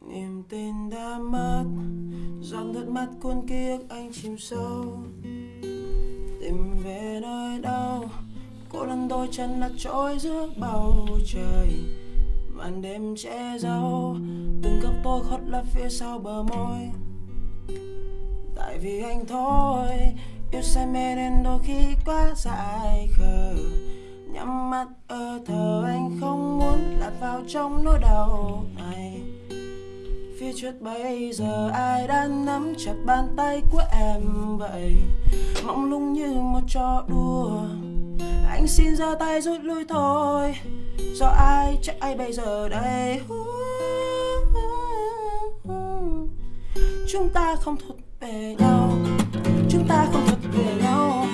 niềm tin đã mất, giọt nước mắt cuốn ký ức anh chìm sâu. Tìm về nơi đâu, cô đơn đôi chân lạc trôi giữa bầu trời. Màn đêm che giấu, từng góc tôi khuất lấp phía sau bờ môi. Tại vì anh thôi, yêu say mê nên đôi khi quá dại khờ. Trong nỗi đau này. Phía trước bây giờ ai đang nắm chặt bàn tay của em vậy? Mong lung như một trò đùa. Anh xin ra tay rút lui thôi. Do ai trách ai bây giờ đây? Chúng ta không thuộc về nhau. Chúng ta không thuộc về nhau.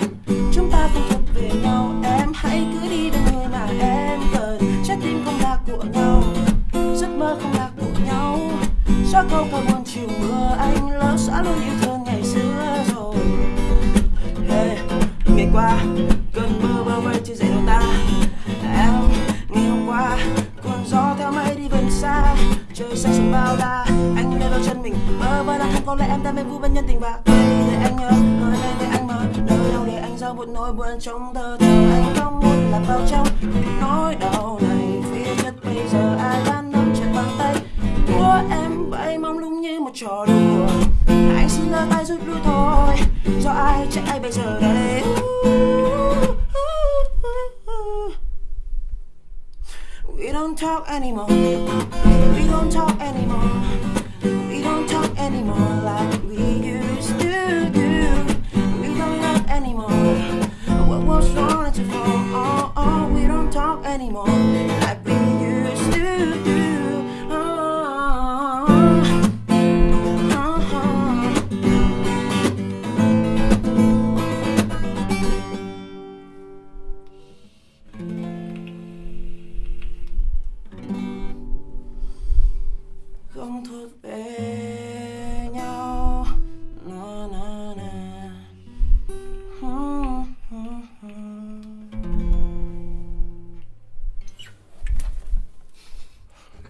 Gió câu cả buồn chiều mưa anh lỡ xã luôn yêu thương ngày xưa rồi. Hey, ngày qua cơn mưa bơ vây chưa dậy đâu ta. Em ngày hôm qua còn gió theo mây đi vần xa. Trời xanh sông bao la anh nơi đôi chân mình. Mơ vơ là không có lẽ em đang mê vu bên nhân tình và để anh nhớ. Nơi đây để anh mơ nơi đâu để anh giao một nỗi buồn trong thơ thờ anh không muốn lạc vào trong nỗi đau này. Như một trò đùa anh xin giơ tay rút lui thôi do ai ai bây giờ đây We don't talk anymore. We don't talk anymore. We don't talk anymore like we used to do. We don't love anymore. What was wrong you fall? Oh, oh, we don't talk anymore không thốt về.